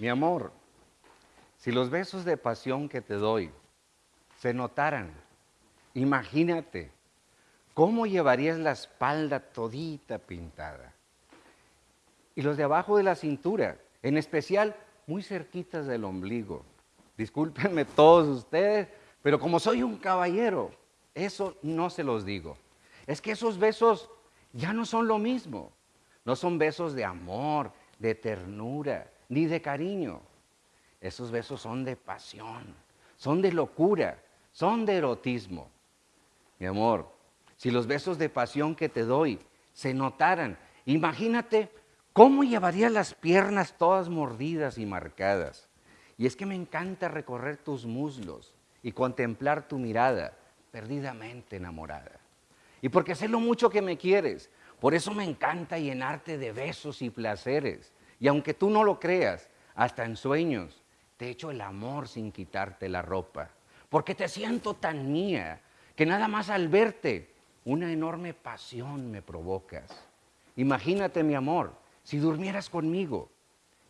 Mi amor, si los besos de pasión que te doy se notaran, imagínate cómo llevarías la espalda todita pintada. Y los de abajo de la cintura, en especial muy cerquitas del ombligo. Discúlpenme todos ustedes, pero como soy un caballero, eso no se los digo. Es que esos besos ya no son lo mismo. No son besos de amor, de ternura, ni de cariño. Esos besos son de pasión, son de locura, son de erotismo. Mi amor, si los besos de pasión que te doy se notaran, imagínate cómo llevarías las piernas todas mordidas y marcadas. Y es que me encanta recorrer tus muslos y contemplar tu mirada perdidamente enamorada. Y porque sé lo mucho que me quieres, por eso me encanta llenarte de besos y placeres. Y aunque tú no lo creas, hasta en sueños, te echo el amor sin quitarte la ropa. Porque te siento tan mía que nada más al verte, una enorme pasión me provocas. Imagínate, mi amor, si durmieras conmigo,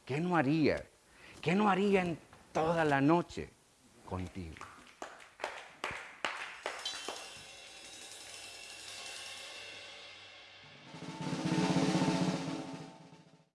¿qué no haría? ¿Qué no haría en toda la noche contigo?